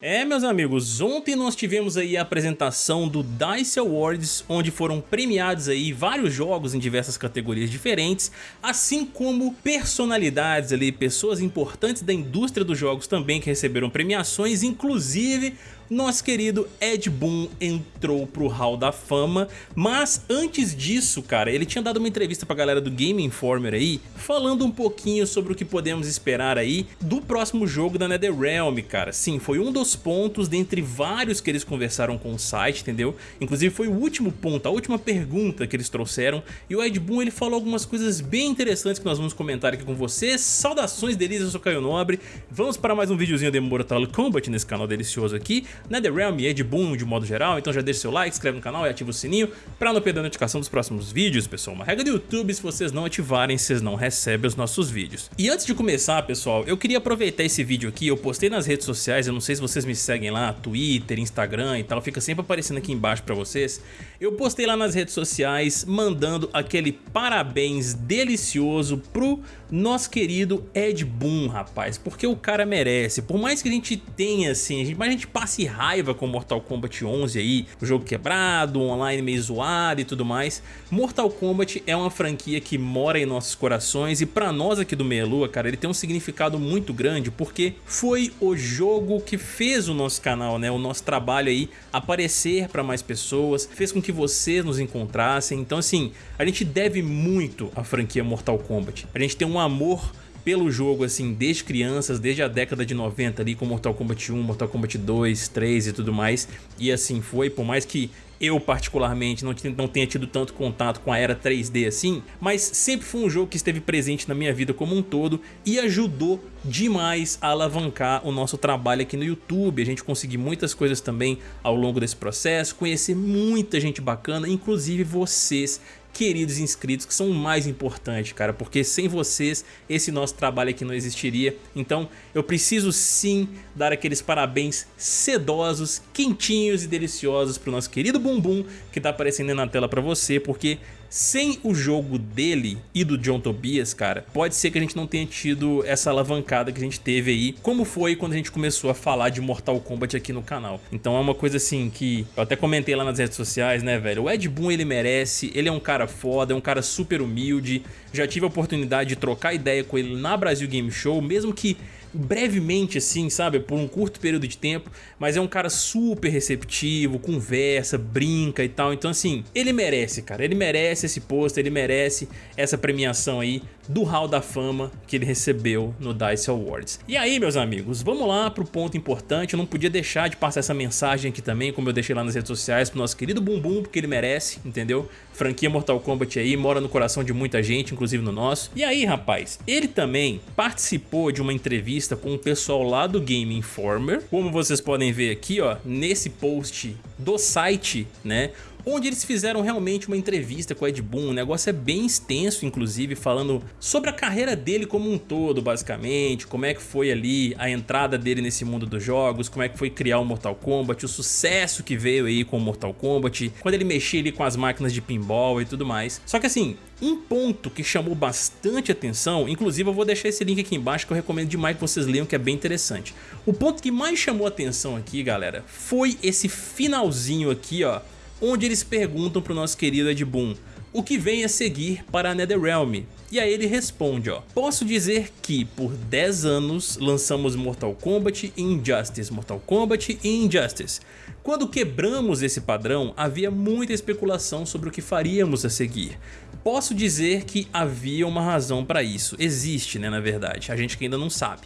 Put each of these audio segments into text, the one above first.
É, meus amigos, ontem nós tivemos aí a apresentação do DICE Awards, onde foram premiados aí vários jogos em diversas categorias diferentes, assim como personalidades ali, pessoas importantes da indústria dos jogos também que receberam premiações, inclusive nosso querido Ed Boon entrou pro Hall da Fama, mas antes disso, cara, ele tinha dado uma entrevista pra galera do Game Informer aí, falando um pouquinho sobre o que podemos esperar aí do próximo jogo da NetherRealm, cara. Sim, foi um dos pontos dentre vários que eles conversaram com o site, entendeu? Inclusive foi o último ponto, a última pergunta que eles trouxeram, e o Ed Boon ele falou algumas coisas bem interessantes que nós vamos comentar aqui com vocês. Saudações delícias, eu sou Caio Nobre, vamos para mais um videozinho de Mortal Kombat nesse canal delicioso aqui. NetherRealm é de boom de modo geral, então já deixa seu like, inscreve no canal e ativa o sininho para não perder a notificação dos próximos vídeos, pessoal. Uma regra do YouTube, se vocês não ativarem, vocês não recebem os nossos vídeos. E antes de começar, pessoal, eu queria aproveitar esse vídeo aqui, eu postei nas redes sociais, eu não sei se vocês me seguem lá, Twitter, Instagram e tal, fica sempre aparecendo aqui embaixo para vocês. Eu postei lá nas redes sociais mandando aquele parabéns delicioso pro nosso querido Ed Boon, rapaz, porque o cara merece. Por mais que a gente tenha, assim, a gente, mas a gente passe raiva com Mortal Kombat 11 aí, o jogo quebrado, online meio zoado e tudo mais, Mortal Kombat é uma franquia que mora em nossos corações e pra nós aqui do Meia Lua, cara, ele tem um significado muito grande porque foi o jogo que fez o nosso canal, né, o nosso trabalho aí aparecer pra mais pessoas, fez com que vocês nos encontrassem, então assim, a gente deve muito à franquia Mortal Kombat, a gente tem um amor pelo jogo, assim, desde crianças, desde a década de 90 ali, com Mortal Kombat 1, Mortal Kombat 2, 3 e tudo mais. E assim foi, por mais que eu particularmente não, não tenha tido tanto contato com a era 3D assim, mas sempre foi um jogo que esteve presente na minha vida como um todo e ajudou demais a alavancar o nosso trabalho aqui no YouTube, a gente conseguir muitas coisas também ao longo desse processo, conhecer muita gente bacana, inclusive vocês queridos inscritos que são o mais importante, cara, porque sem vocês esse nosso trabalho aqui não existiria. Então eu preciso sim dar aqueles parabéns sedosos, quentinhos e deliciosos pro nosso querido Bumbum que tá aparecendo na tela pra você, porque sem o jogo dele e do John Tobias, cara, pode ser que a gente não tenha tido essa alavancada que a gente teve aí, como foi quando a gente começou a falar de Mortal Kombat aqui no canal. Então é uma coisa assim que eu até comentei lá nas redes sociais, né, velho? O Ed Boon ele merece, ele é um cara foda, é um cara super humilde, já tive a oportunidade de trocar ideia com ele na Brasil Game Show, mesmo que brevemente assim, sabe, por um curto período de tempo, mas é um cara super receptivo, conversa, brinca e tal, então assim, ele merece, cara, ele merece esse posto, ele merece essa premiação aí do Hall da Fama que ele recebeu no DICE Awards. E aí, meus amigos, vamos lá pro ponto importante, eu não podia deixar de passar essa mensagem aqui também, como eu deixei lá nas redes sociais, pro nosso querido Bumbum, porque ele merece, entendeu? Franquia Mortal Kombat aí, mora no coração de muita gente, inclusive no nosso. E aí, rapaz, ele também participou de uma entrevista com o pessoal lá do Game Informer, como vocês podem ver aqui, ó, nesse post do site, né? Onde eles fizeram realmente uma entrevista com o Ed Boon, o negócio é bem extenso inclusive, falando sobre a carreira dele como um todo basicamente, como é que foi ali a entrada dele nesse mundo dos jogos, como é que foi criar o Mortal Kombat, o sucesso que veio aí com o Mortal Kombat, quando ele mexia ali com as máquinas de pinball e tudo mais. Só que assim, um ponto que chamou bastante atenção, inclusive eu vou deixar esse link aqui embaixo que eu recomendo demais que vocês leiam que é bem interessante. O ponto que mais chamou atenção aqui galera, foi esse finalzinho aqui ó, onde eles perguntam pro nosso querido Ed Boon o que vem a seguir para a NetherRealm. E aí ele responde, ó, Posso dizer que por 10 anos lançamos Mortal Kombat e Injustice, Mortal Kombat e Injustice. Quando quebramos esse padrão, havia muita especulação sobre o que faríamos a seguir. Posso dizer que havia uma razão para isso, existe né na verdade, a gente que ainda não sabe.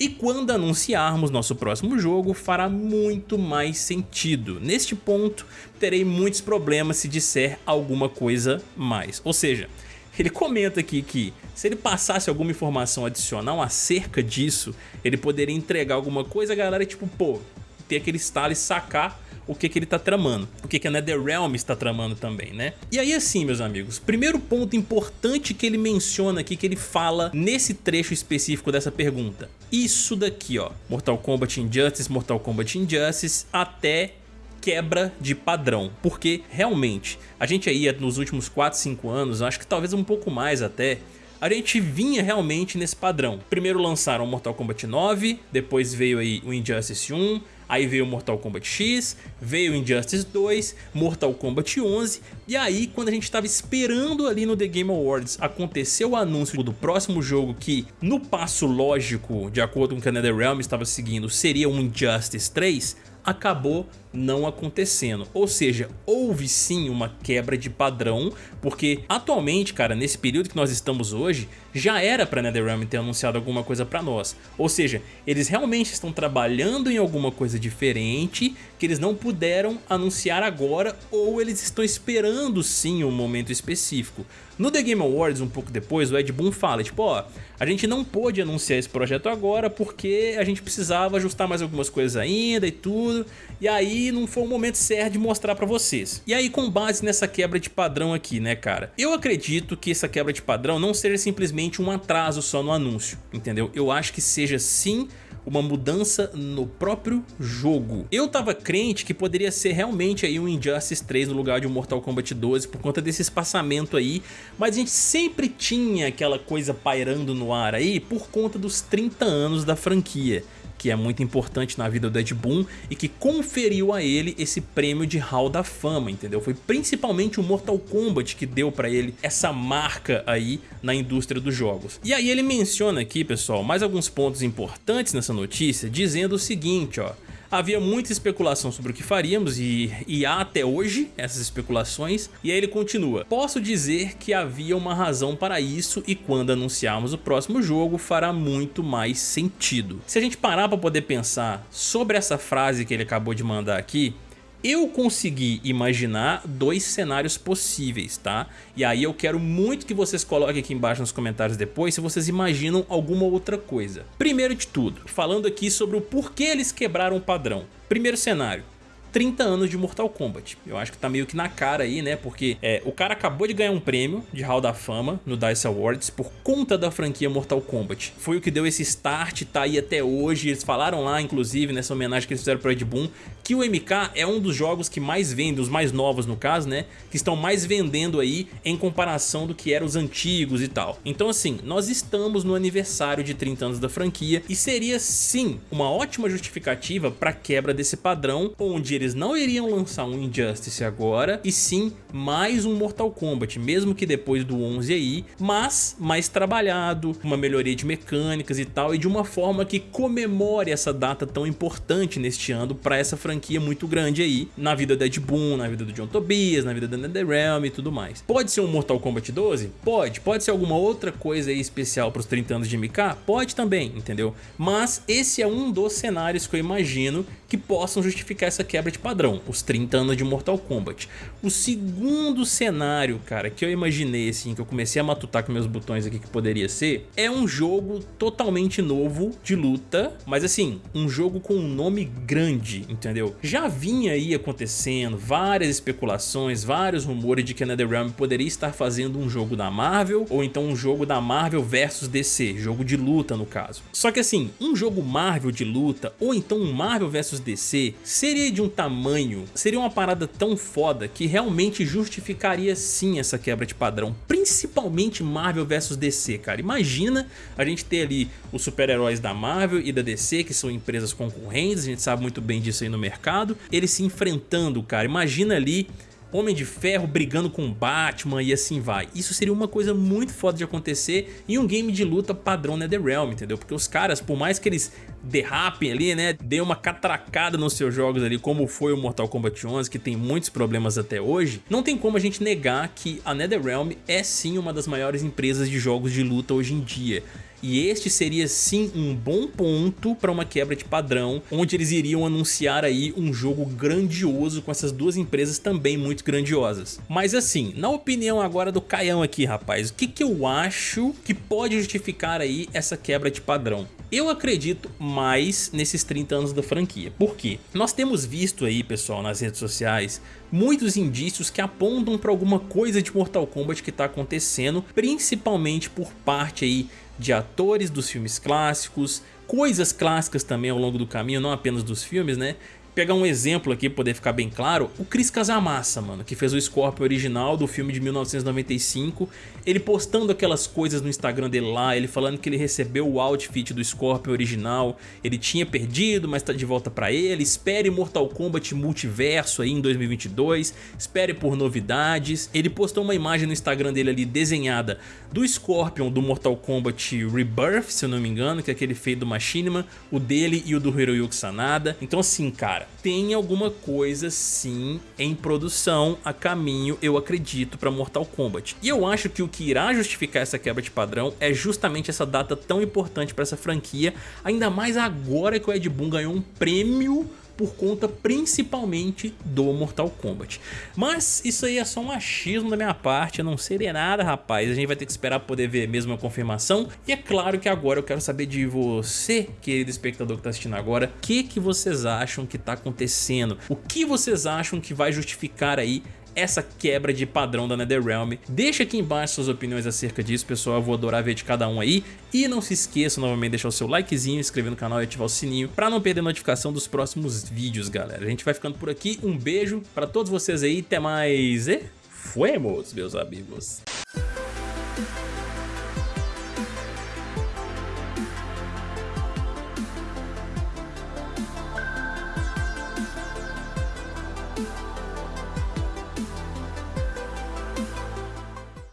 E quando anunciarmos nosso próximo jogo, fará muito mais sentido. Neste ponto, terei muitos problemas se disser alguma coisa mais. Ou seja, ele comenta aqui que se ele passasse alguma informação adicional acerca disso, ele poderia entregar alguma coisa, a galera tipo, pô, ter aquele estalo e sacar o que, que ele está tramando, o que, que a NetherRealm está tramando também, né? E aí assim, meus amigos, primeiro ponto importante que ele menciona aqui, que ele fala nesse trecho específico dessa pergunta. Isso daqui, ó, Mortal Kombat Injustice, Mortal Kombat Injustice, até quebra de padrão, porque realmente a gente aí nos últimos 4, 5 anos, acho que talvez um pouco mais até, a gente vinha realmente nesse padrão. Primeiro lançaram Mortal Kombat 9, depois veio aí o Injustice 1, Aí veio Mortal Kombat X, veio Injustice 2, Mortal Kombat 11 e aí quando a gente estava esperando ali no The Game Awards aconteceu o anúncio do próximo jogo que no passo lógico, de acordo com o que a NetherRealm estava seguindo, seria um Injustice 3, acabou não acontecendo. Ou seja, houve sim uma quebra de padrão, porque atualmente, cara, nesse período que nós estamos hoje, já era para NetherRealm ter anunciado alguma coisa para nós. Ou seja, eles realmente estão trabalhando em alguma coisa diferente que eles não puderam anunciar agora ou eles estão esperando sim um momento específico. No The Game Awards, um pouco depois, o Ed Boon fala, tipo, ó, a gente não pôde anunciar esse projeto agora porque a gente precisava ajustar mais algumas coisas ainda e tudo, e aí não foi o momento certo de mostrar pra vocês. E aí com base nessa quebra de padrão aqui, né, cara? Eu acredito que essa quebra de padrão não seja simplesmente um atraso só no anúncio, entendeu? Eu acho que seja sim uma mudança no próprio jogo. Eu tava crente que poderia ser realmente aí um Injustice 3 no lugar de um Mortal Kombat 12 por conta desse espaçamento aí, mas a gente sempre tinha aquela coisa pairando no ar aí por conta dos 30 anos da franquia que é muito importante na vida do Ed Boon e que conferiu a ele esse prêmio de Hall da Fama, entendeu? Foi principalmente o Mortal Kombat que deu pra ele essa marca aí na indústria dos jogos. E aí ele menciona aqui, pessoal, mais alguns pontos importantes nessa notícia, dizendo o seguinte, ó, Havia muita especulação sobre o que faríamos e, e há até hoje essas especulações. E aí ele continua. Posso dizer que havia uma razão para isso e quando anunciarmos o próximo jogo fará muito mais sentido. Se a gente parar para poder pensar sobre essa frase que ele acabou de mandar aqui, eu consegui imaginar dois cenários possíveis, tá? E aí eu quero muito que vocês coloquem aqui embaixo nos comentários depois se vocês imaginam alguma outra coisa. Primeiro de tudo, falando aqui sobre o porquê eles quebraram o padrão. Primeiro cenário, 30 anos de Mortal Kombat. Eu acho que tá meio que na cara aí, né? Porque é, o cara acabou de ganhar um prêmio de Hall da Fama no DICE Awards por conta da franquia Mortal Kombat. Foi o que deu esse start, tá aí até hoje. Eles falaram lá, inclusive, nessa homenagem que eles fizeram pro Ed Boon, que o MK é um dos jogos que mais vende, os mais novos no caso, né? Que estão mais vendendo aí em comparação do que eram os antigos e tal. Então assim, nós estamos no aniversário de 30 anos da franquia e seria sim uma ótima justificativa para quebra desse padrão, onde eles não iriam lançar um Injustice agora, e sim mais um Mortal Kombat, mesmo que depois do 11 aí, mas mais trabalhado, uma melhoria de mecânicas e tal, e de uma forma que comemore essa data tão importante neste ano para essa franquia muito grande aí, na vida da Ed Boon, na vida do John Tobias, na vida da NetherRealm e tudo mais. Pode ser um Mortal Kombat 12? Pode. Pode ser alguma outra coisa aí especial para os 30 anos de MK? Pode também, entendeu? Mas esse é um dos cenários que eu imagino que possam justificar essa quebra padrão, os 30 anos de Mortal Kombat. O segundo cenário, cara, que eu imaginei assim, que eu comecei a matutar com meus botões aqui que poderia ser, é um jogo totalmente novo de luta, mas assim, um jogo com um nome grande, entendeu? Já vinha aí acontecendo várias especulações, vários rumores de que a NetherRealm poderia estar fazendo um jogo da Marvel, ou então um jogo da Marvel versus DC, jogo de luta no caso. Só que assim, um jogo Marvel de luta, ou então um Marvel versus DC, seria de um tamanho, seria uma parada tão foda que realmente justificaria sim essa quebra de padrão, principalmente Marvel vs DC, cara. Imagina a gente ter ali os super-heróis da Marvel e da DC, que são empresas concorrentes, a gente sabe muito bem disso aí no mercado, eles se enfrentando, cara. Imagina ali Homem de Ferro brigando com Batman e assim vai. Isso seria uma coisa muito foda de acontecer em um game de luta padrão NetherRealm, entendeu? Porque os caras, por mais que eles derrapem ali, né, dê uma catracada nos seus jogos ali, como foi o Mortal Kombat 11, que tem muitos problemas até hoje, não tem como a gente negar que a NetherRealm é sim uma das maiores empresas de jogos de luta hoje em dia. E este seria sim um bom ponto para uma quebra de padrão, onde eles iriam anunciar aí um jogo grandioso com essas duas empresas também muito grandiosas. Mas assim, na opinião agora do Caião aqui, rapaz, o que, que eu acho que pode justificar aí essa quebra de padrão? Eu acredito mais nesses 30 anos da franquia. Por quê? Nós temos visto aí, pessoal, nas redes sociais, muitos indícios que apontam para alguma coisa de Mortal Kombat que está acontecendo, principalmente por parte aí de atores dos filmes clássicos, coisas clássicas também ao longo do caminho, não apenas dos filmes, né? Pegar um exemplo aqui pra poder ficar bem claro, o Chris Casamassa, mano, que fez o Scorpion original do filme de 1995, ele postando aquelas coisas no Instagram dele lá, ele falando que ele recebeu o outfit do Scorpion original, ele tinha perdido, mas tá de volta pra ele, espere Mortal Kombat Multiverso aí em 2022, espere por novidades. Ele postou uma imagem no Instagram dele ali desenhada do Scorpion do Mortal Kombat Rebirth, se eu não me engano, que é aquele feito do Machinima, o dele e o do Hiroyuki Sanada. Então assim, cara, tem alguma coisa sim em produção a caminho, eu acredito, pra Mortal Kombat. E eu acho que o que irá justificar essa quebra de padrão é justamente essa data tão importante pra essa franquia, ainda mais agora que o Ed Boon ganhou um prêmio por conta principalmente do Mortal Kombat. Mas isso aí é só um achismo da minha parte, eu não de nada rapaz, a gente vai ter que esperar poder ver mesmo a confirmação. E é claro que agora eu quero saber de você, querido espectador que está assistindo agora, o que, que vocês acham que está acontecendo? O que vocês acham que vai justificar aí essa quebra de padrão da NetherRealm. Deixa aqui embaixo suas opiniões acerca disso, pessoal, eu vou adorar ver de cada um aí. E não se esqueça novamente de deixar o seu likezinho, inscrever no canal e ativar o sininho para não perder notificação dos próximos vídeos, galera. A gente vai ficando por aqui, um beijo para todos vocês aí, até mais e fuemos, meus amigos.